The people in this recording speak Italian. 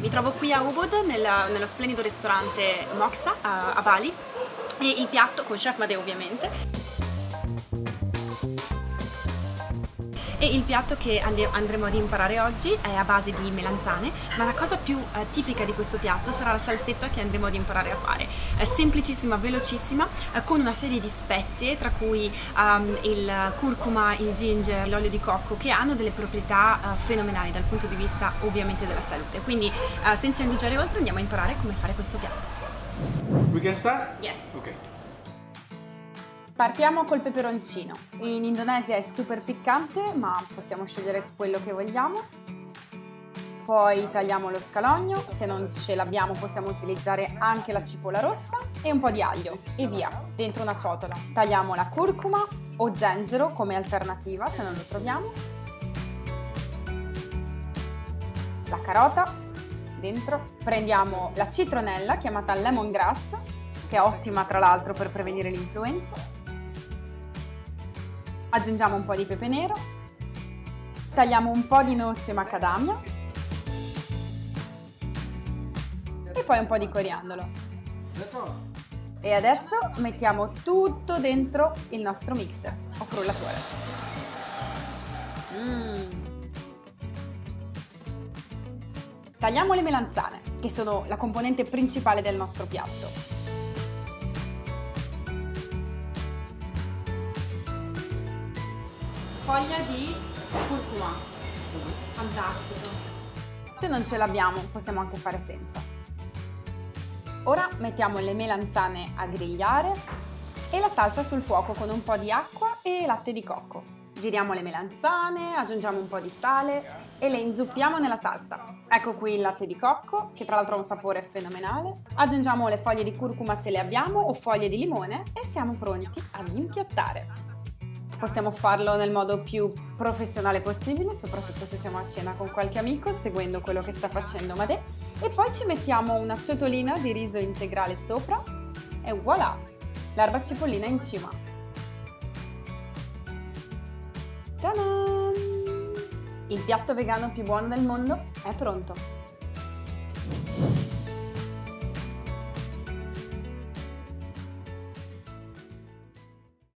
Mi trovo qui a Ubud nella- nello splendido ristorante Moxa a, a Bali. E il piatto con Chef Madeo ovviamente e il piatto che andremo ad imparare oggi è a base di melanzane ma la cosa più eh, tipica di questo piatto sarà la salsetta che andremo ad imparare a fare è semplicissima, velocissima eh, con una serie di spezie tra cui ehm, il curcuma, il ginger, l'olio di cocco che hanno delle proprietà eh, fenomenali dal punto di vista ovviamente della salute quindi eh, senza indugiare oltre andiamo a imparare come fare questo piatto We can start? Yes. Okay. Partiamo col peperoncino. In Indonesia è super piccante, ma possiamo scegliere quello che vogliamo. Poi tagliamo lo scalogno, se non ce l'abbiamo possiamo utilizzare anche la cipolla rossa e un po' di aglio e via, dentro una ciotola. Tagliamo la curcuma o zenzero come alternativa se non lo troviamo. La carota dentro. Prendiamo la citronella chiamata lemongrass, che è ottima tra l'altro per prevenire l'influenza. Aggiungiamo un po' di pepe nero, tagliamo un po' di noce macadamia e poi un po' di coriandolo. E adesso mettiamo tutto dentro il nostro mixer o frullatore. Mm. Tagliamo le melanzane, che sono la componente principale del nostro piatto. Foglia di curcuma. Fantastico. Se non ce l'abbiamo possiamo anche fare senza. Ora mettiamo le melanzane a grigliare e la salsa sul fuoco con un po' di acqua e latte di cocco. Giriamo le melanzane, aggiungiamo un po' di sale e le inzuppiamo nella salsa. Ecco qui il latte di cocco, che tra l'altro ha un sapore fenomenale. Aggiungiamo le foglie di curcuma se le abbiamo o foglie di limone e siamo pronti ad impiattare. Possiamo farlo nel modo più professionale possibile, soprattutto se siamo a cena con qualche amico, seguendo quello che sta facendo Madè. E poi ci mettiamo una ciotolina di riso integrale sopra e voilà! L'erba cipollina in cima. Ta-da! Il piatto vegano più buono del mondo è pronto!